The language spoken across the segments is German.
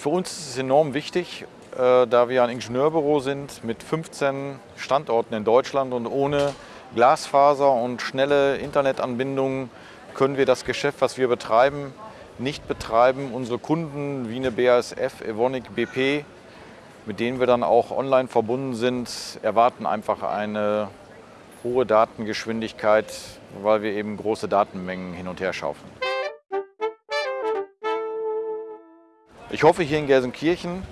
Für uns ist es enorm wichtig, äh, da wir ein Ingenieurbüro sind mit 15 Standorten in Deutschland und ohne Glasfaser und schnelle Internetanbindungen können wir das Geschäft, was wir betreiben, nicht betreiben. Unsere Kunden wie eine BASF, Evonik, BP, mit denen wir dann auch online verbunden sind, erwarten einfach eine hohe Datengeschwindigkeit, weil wir eben große Datenmengen hin und her schaufeln. Ich hoffe hier in Gelsenkirchen,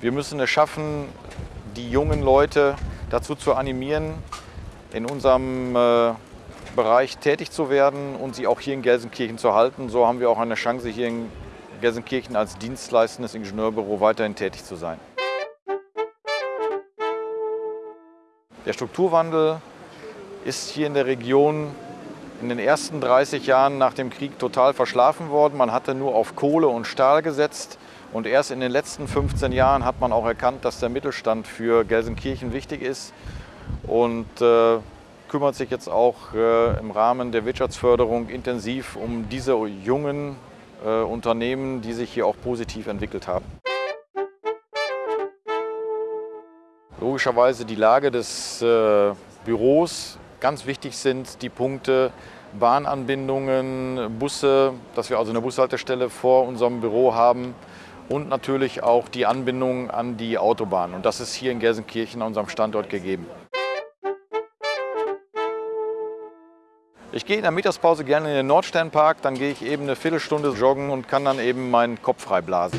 wir müssen es schaffen, die jungen Leute dazu zu animieren, in unserem äh, Bereich tätig zu werden und sie auch hier in Gelsenkirchen zu halten. So haben wir auch eine Chance, hier in Gelsenkirchen als dienstleistendes Ingenieurbüro weiterhin tätig zu sein. Der Strukturwandel ist hier in der Region in den ersten 30 Jahren nach dem Krieg total verschlafen worden. Man hatte nur auf Kohle und Stahl gesetzt. Und erst in den letzten 15 Jahren hat man auch erkannt, dass der Mittelstand für Gelsenkirchen wichtig ist und äh, kümmert sich jetzt auch äh, im Rahmen der Wirtschaftsförderung intensiv um diese jungen äh, Unternehmen, die sich hier auch positiv entwickelt haben. Logischerweise die Lage des äh, Büros. Ganz wichtig sind die Punkte Bahnanbindungen, Busse, dass wir also eine Bushaltestelle vor unserem Büro haben und natürlich auch die Anbindung an die Autobahn. Und das ist hier in Gelsenkirchen an unserem Standort gegeben. Ich gehe in der Mittagspause gerne in den Nordsternpark, dann gehe ich eben eine Viertelstunde joggen und kann dann eben meinen Kopf frei blasen.